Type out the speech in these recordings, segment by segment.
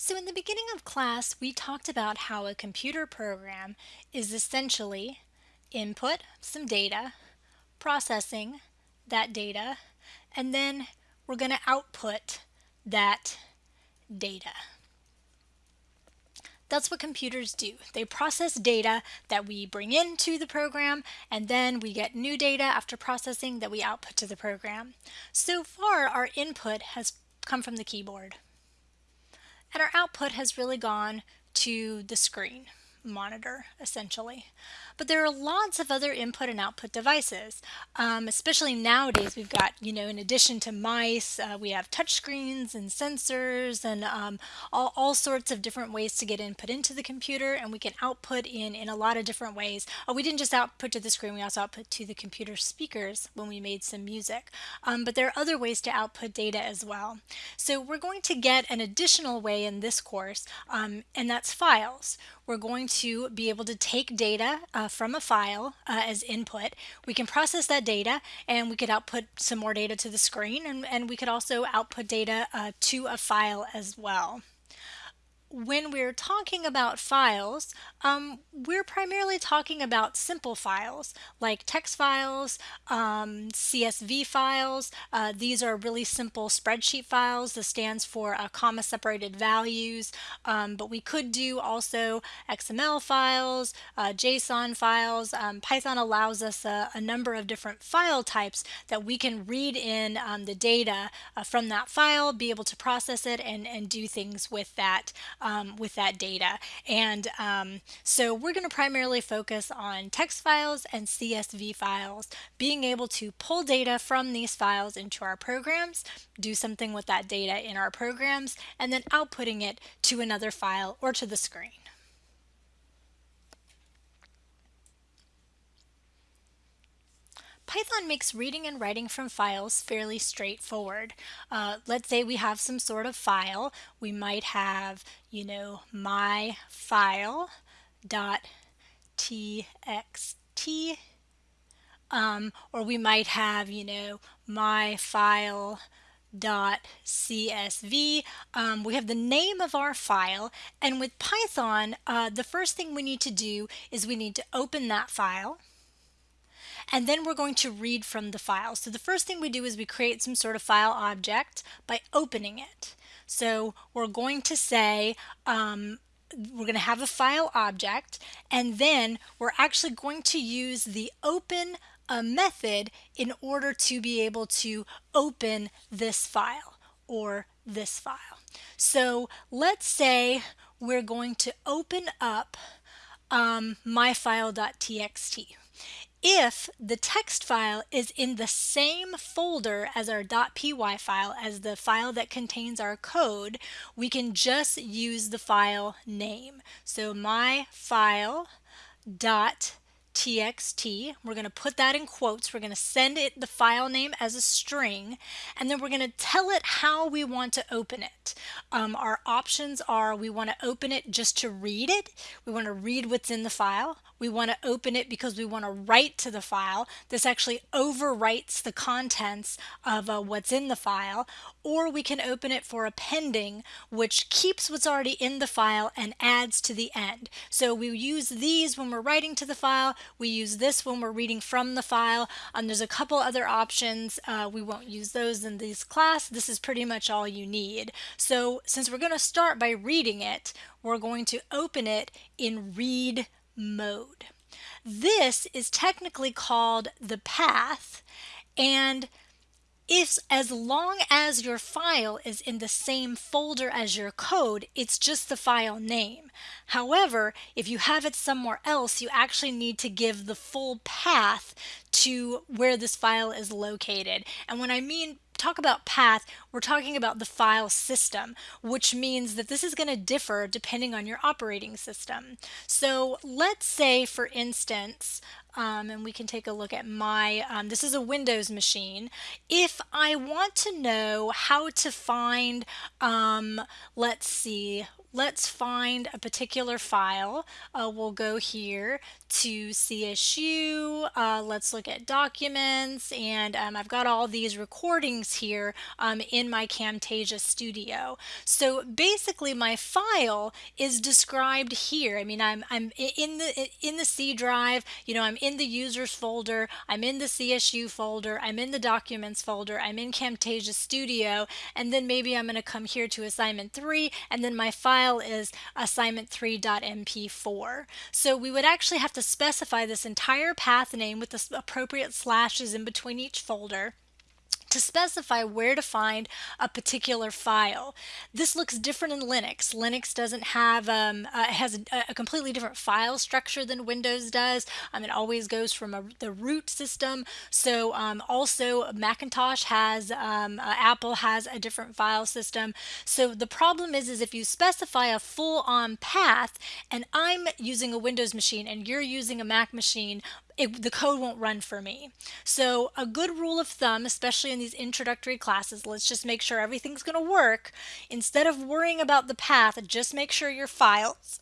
So in the beginning of class, we talked about how a computer program is essentially input some data, processing that data, and then we're going to output that data. That's what computers do. They process data that we bring into the program and then we get new data after processing that we output to the program. So far our input has come from the keyboard and our output has really gone to the screen monitor essentially. But there are lots of other input and output devices, um, especially nowadays we've got, you know, in addition to mice, uh, we have touchscreens and sensors and um, all, all sorts of different ways to get input into the computer and we can output in, in a lot of different ways. Oh, we didn't just output to the screen, we also output to the computer speakers when we made some music. Um, but there are other ways to output data as well. So we're going to get an additional way in this course um, and that's files. We're going to be able to take data uh, from a file uh, as input. We can process that data and we could output some more data to the screen and, and we could also output data uh, to a file as well when we're talking about files, um, we're primarily talking about simple files like text files, um, CSV files. Uh, these are really simple spreadsheet files. This stands for uh, comma separated values, um, but we could do also XML files, uh, JSON files. Um, Python allows us a, a, number of different file types that we can read in um, the data uh, from that file, be able to process it and, and do things with that um, with that data. And um, so we're going to primarily focus on text files and CSV files, being able to pull data from these files into our programs, do something with that data in our programs, and then outputting it to another file or to the screen. Python makes reading and writing from files fairly straightforward. Uh, let's say we have some sort of file. We might have, you know, my file dot txt um, or we might have, you know, my file dot csv um, we have the name of our file and with Python uh, the first thing we need to do is we need to open that file and then we're going to read from the file. So the first thing we do is we create some sort of file object by opening it. So we're going to say um, we're going to have a file object and then we're actually going to use the open a method in order to be able to open this file or this file. So let's say we're going to open up um, myfile.txt if the text file is in the same folder as our .py file, as the file that contains our code, we can just use the file name. So my file dot txt. We're going to put that in quotes. We're going to send it the file name as a string and then we're going to tell it how we want to open it. Um, our options are we want to open it just to read it. We want to read what's in the file. We want to open it because we want to write to the file. This actually overwrites the contents of uh, what's in the file. Or we can open it for appending, which keeps what's already in the file and adds to the end. So we use these when we're writing to the file. We use this when we're reading from the file. Um, there's a couple other options. Uh, we won't use those in this class. This is pretty much all you need. So since we're going to start by reading it, we're going to open it in read mode. This is technically called the path and if as long as your file is in the same folder as your code, it's just the file name. However, if you have it somewhere else, you actually need to give the full path to where this file is located. And when I mean talk about path, we're talking about the file system, which means that this is going to differ depending on your operating system. So let's say, for instance, um, and we can take a look at my, um, this is a Windows machine. If I want to know how to find, um, let's see, let's find a particular file. Uh, we'll go here to CSU. Uh, let's look at documents and um, I've got all these recordings here um, in my Camtasia Studio. So basically my file is described here. I mean I'm, I'm in the in the C drive, you know, I'm in the users folder, I'm in the CSU folder, I'm in the documents folder, I'm in Camtasia Studio, and then maybe I'm going to come here to assignment 3 and then my file is assignment3.mp4. So we would actually have to specify this entire path name with the appropriate slashes in between each folder to specify where to find a particular file. This looks different in Linux. Linux doesn't have, um, uh, has a, a, completely different file structure than Windows does. Um, it always goes from a, the root system. So um, also Macintosh has, um, uh, Apple has a different file system. So the problem is, is if you specify a full-on path and I'm using a Windows machine and you're using a Mac machine, it, the code won't run for me. So a good rule of thumb, especially in these introductory classes, let's just make sure everything's going to work. Instead of worrying about the path, just make sure your files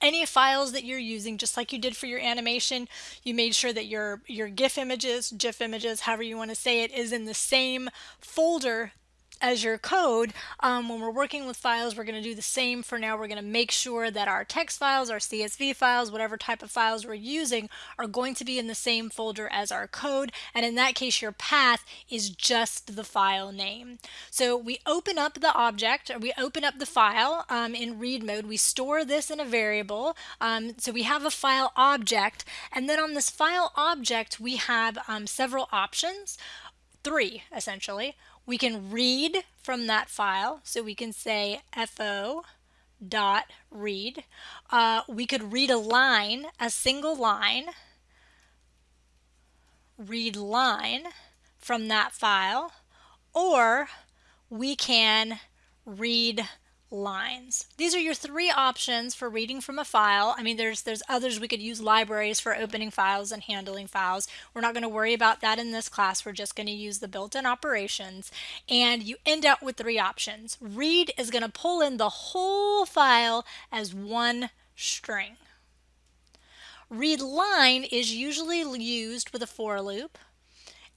any files that you're using, just like you did for your animation, you made sure that your, your GIF images, GIF images, however you want to say it, is in the same folder as your code, um, when we're working with files, we're going to do the same for now. We're going to make sure that our text files, our CSV files, whatever type of files we're using are going to be in the same folder as our code. And in that case, your path is just the file name. So we open up the object, or we open up the file um, in read mode. We store this in a variable. Um, so we have a file object. And then on this file object, we have um, several options three essentially we can read from that file. So we can say fo dot read. Uh, we could read a line, a single line, read line from that file, or we can read lines. These are your three options for reading from a file. I mean, there's there's others we could use libraries for opening files and handling files. We're not going to worry about that in this class. We're just going to use the built-in operations. And you end up with three options. Read is going to pull in the whole file as one string. Read line is usually used with a for loop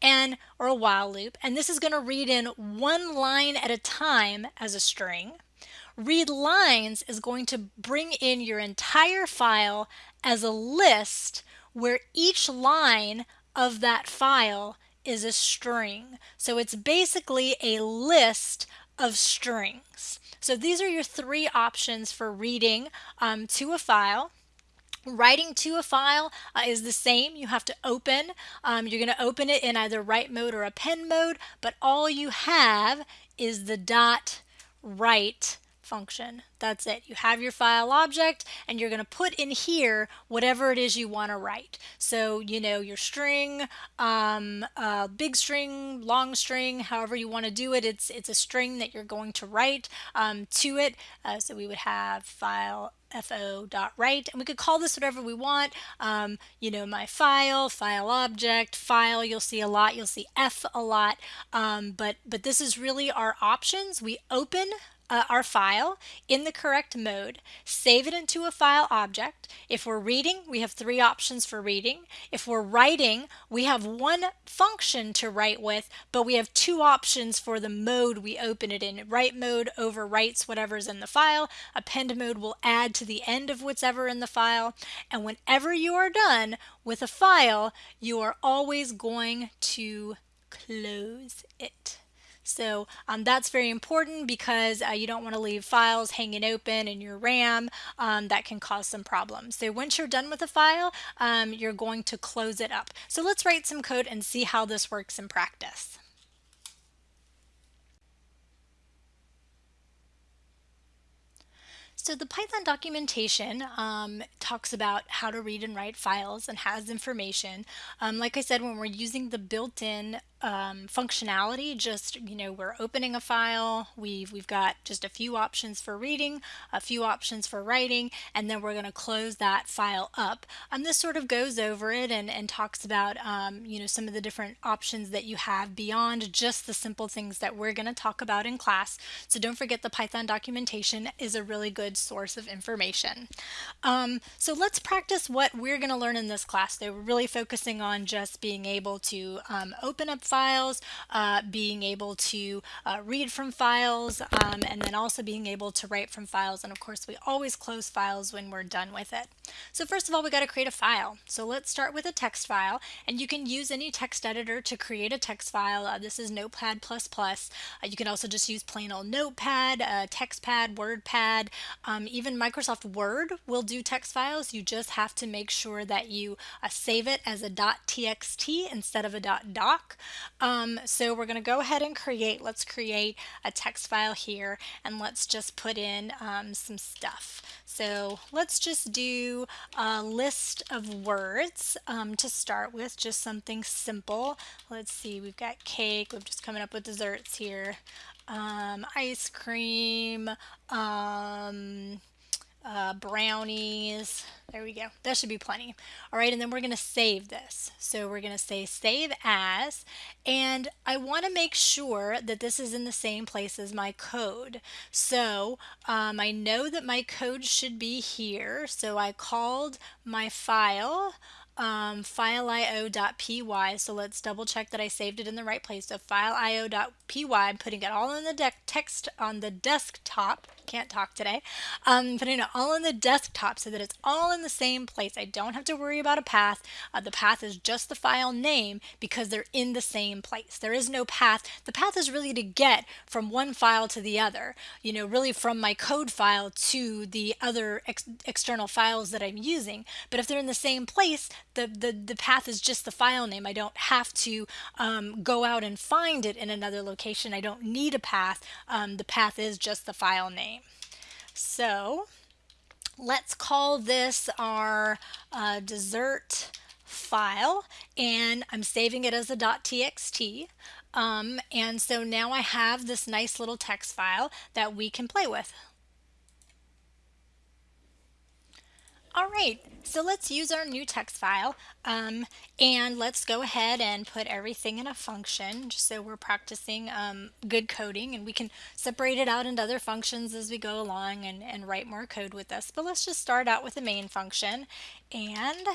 and or a while loop and this is going to read in one line at a time as a string Read lines is going to bring in your entire file as a list where each line of that file is a string. So it's basically a list of strings. So these are your three options for reading um, to a file. Writing to a file uh, is the same. You have to open. Um, you're going to open it in either write mode or append mode, but all you have is the dot write function. That's it. You have your file object and you're going to put in here whatever it is you want to write. So, you know, your string, um, uh, big string, long string, however you want to do it. It's, it's a string that you're going to write um, to it. Uh, so we would have file fo.write and we could call this whatever we want um, you know my file file object file you'll see a lot you'll see f a lot um, but but this is really our options we open uh, our file in the correct mode, save it into a file object. If we're reading, we have three options for reading. If we're writing, we have one function to write with, but we have two options for the mode we open it in. Write mode overwrites whatever's in the file. Append mode will add to the end of whatever in the file. And whenever you are done with a file, you are always going to close it. So um, that's very important because uh, you don't want to leave files hanging open in your RAM. Um, that can cause some problems. So once you're done with a file, um, you're going to close it up. So let's write some code and see how this works in practice. So the Python documentation um, talks about how to read and write files and has information. Um, like I said, when we're using the built-in um, functionality just you know we're opening a file we've we've got just a few options for reading a few options for writing and then we're going to close that file up. And this sort of goes over it and, and talks about um, you know some of the different options that you have beyond just the simple things that we're going to talk about in class. So don't forget the Python documentation is a really good source of information. Um, so let's practice what we're going to learn in this class they were really focusing on just being able to um, open up files, uh, being able to uh, read from files, um, and then also being able to write from files. And of course, we always close files when we're done with it. So first of all, we got to create a file. So let's start with a text file, and you can use any text editor to create a text file. Uh, this is Notepad++. Uh, you can also just use plain old Notepad, uh, TextPad, WordPad, um, even Microsoft Word will do text files. You just have to make sure that you uh, save it as a .txt instead of a .doc. Um, so we're going to go ahead and create, let's create a text file here and let's just put in um, some stuff. So let's just do a list of words um, to start with, just something simple. Let's see, we've got cake, we're just coming up with desserts here. Um, ice cream, um, uh, brownies. There we go. That should be plenty. All right, and then we're going to save this. So we're going to say save as, and I want to make sure that this is in the same place as my code. So um, I know that my code should be here. So I called my file um, fileio.py. So let's double check that I saved it in the right place. So fileio.py, I'm putting it all in the text on the desktop. Can't talk today. Um, putting it all in the desktop so that it's all in the same place. I don't have to worry about a path. Uh, the path is just the file name because they're in the same place. There is no path. The path is really to get from one file to the other. You know, really from my code file to the other ex external files that I'm using. But if they're in the same place, the, the, the path is just the file name. I don't have to um, go out and find it in another location. I don't need a path. Um, the path is just the file name. So let's call this our uh, dessert file and I'm saving it as a .txt. Um, and so now I have this nice little text file that we can play with. All right, so let's use our new text file um, and let's go ahead and put everything in a function just so we're practicing um, good coding and we can separate it out into other functions as we go along and, and write more code with this. But let's just start out with the main function and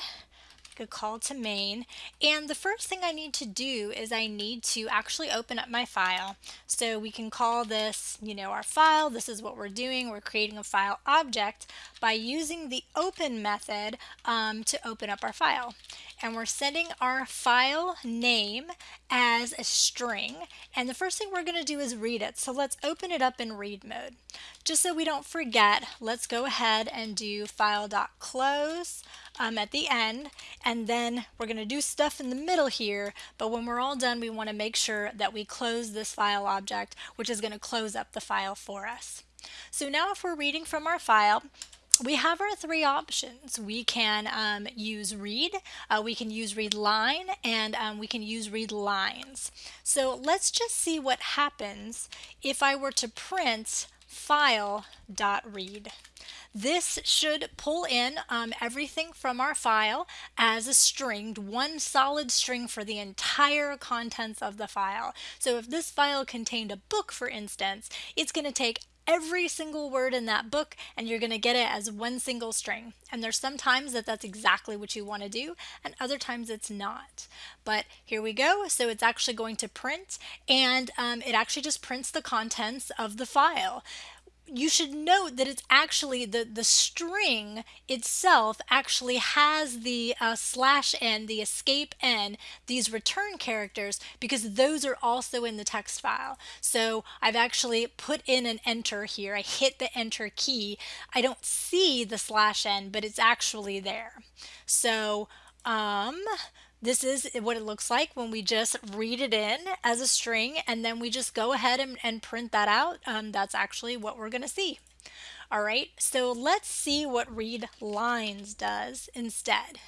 a call to main. And the first thing I need to do is I need to actually open up my file. So we can call this, you know, our file. This is what we're doing. We're creating a file object by using the open method um, to open up our file. And we're setting our file name as a string. And the first thing we're going to do is read it. So let's open it up in read mode. Just so we don't forget, let's go ahead and do file.close um, at the end and then we're going to do stuff in the middle here but when we're all done we want to make sure that we close this file object which is going to close up the file for us. So now if we're reading from our file we have our three options. We can um, use read, uh, we can use read line, and um, we can use read lines. So let's just see what happens if I were to print file.read. This should pull in um, everything from our file as a string, one solid string for the entire contents of the file. So if this file contained a book, for instance, it's going to take every single word in that book and you're going to get it as one single string. And there's some times that that's exactly what you want to do and other times it's not. But here we go. So it's actually going to print and um, it actually just prints the contents of the file you should note that it's actually the the string itself actually has the uh, slash n the escape n these return characters because those are also in the text file. So I've actually put in an enter here. I hit the enter key. I don't see the slash n but it's actually there. So um this is what it looks like when we just read it in as a string and then we just go ahead and, and print that out. Um, that's actually what we're going to see. All right, so let's see what read lines does instead.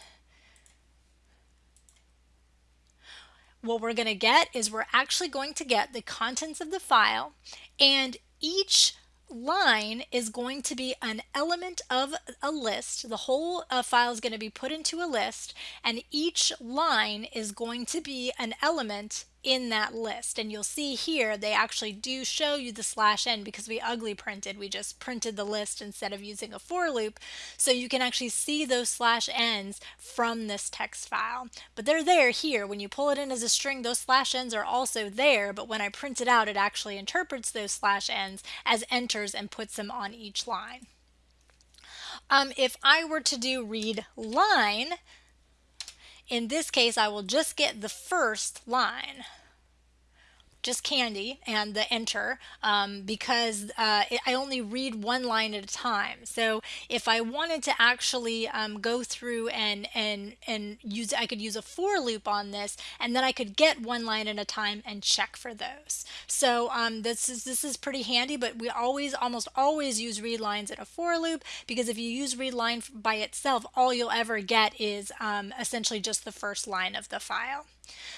what we're going to get is we're actually going to get the contents of the file and each line is going to be an element of a list. The whole uh, file is going to be put into a list and each line is going to be an element in that list. And you'll see here they actually do show you the slash n because we ugly printed. We just printed the list instead of using a for loop. So you can actually see those slash n's from this text file. But they're there here. When you pull it in as a string those slash n's are also there. But when I print it out it actually interprets those slash n's as enters and puts them on each line. Um, if I were to do read line in this case, I will just get the first line just candy and the enter um, because uh, I only read one line at a time. So if I wanted to actually um, go through and and and use, I could use a for loop on this, and then I could get one line at a time and check for those. So um, this is this is pretty handy, but we always almost always use read lines in a for loop because if you use read line by itself, all you'll ever get is um, essentially just the first line of the file.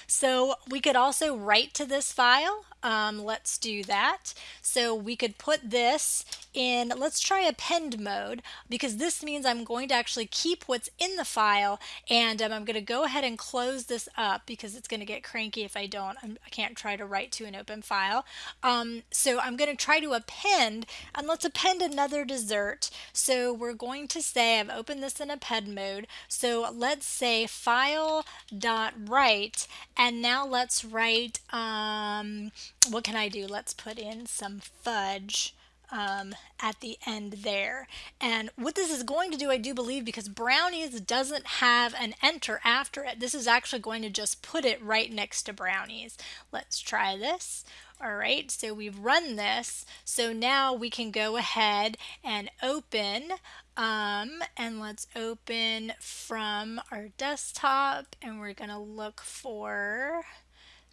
So we could also write to this file. Um, let's do that. So we could put this in, let's try append mode because this means I'm going to actually keep what's in the file and um, I'm going to go ahead and close this up because it's going to get cranky if I don't. I'm, I can not try to write to an open file. Um, so I'm going to try to append and let's append another dessert. So we're going to say I've opened this in append mode. So let's say file dot write and now let's write um, what can I do? Let's put in some fudge um, at the end there. And what this is going to do, I do believe, because brownies doesn't have an enter after it, this is actually going to just put it right next to brownies. Let's try this. All right, so we've run this. So now we can go ahead and open um, and let's open from our desktop and we're gonna look for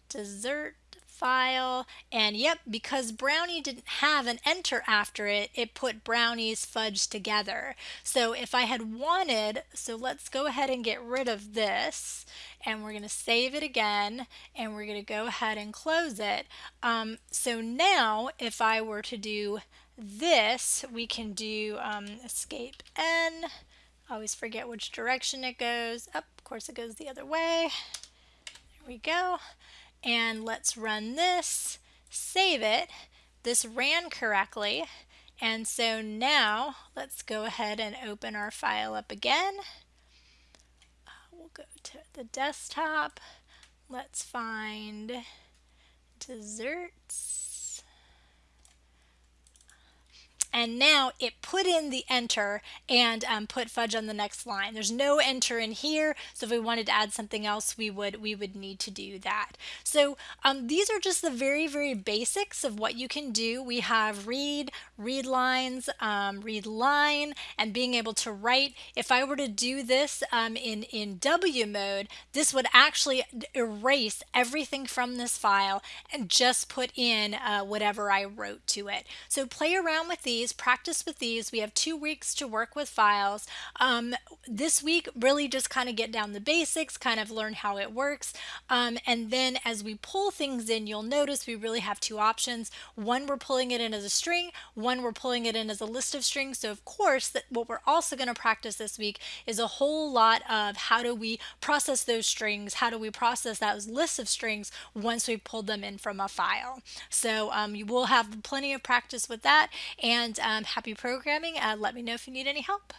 dessert file. And yep because brownie didn't have an enter after it it put brownies fudge together. So if I had wanted so let's go ahead and get rid of this and we're going to save it again and we're going to go ahead and close it. Um, so now if I were to do this we can do um, escape N. always forget which direction it goes up of course it goes the other way there we go and let's run this, save it. This ran correctly. And so now let's go ahead and open our file up again. Uh, we'll go to the desktop. Let's find desserts. And now it put in the enter and um, put fudge on the next line. There's no enter in here, so if we wanted to add something else, we would we would need to do that. So um, these are just the very, very basics of what you can do. We have read, read lines, um, read line, and being able to write. If I were to do this um, in, in W mode, this would actually erase everything from this file and just put in uh, whatever I wrote to it. So play around with these these, practice with these. We have two weeks to work with files. Um, this week, really just kind of get down the basics, kind of learn how it works. Um, and then as we pull things in, you'll notice we really have two options. One, we're pulling it in as a string. One, we're pulling it in as a list of strings. So of course, that what we're also going to practice this week is a whole lot of how do we process those strings? How do we process those lists of strings once we've pulled them in from a file? So um, you will have plenty of practice with that. And and um, happy programming. Uh, let me know if you need any help.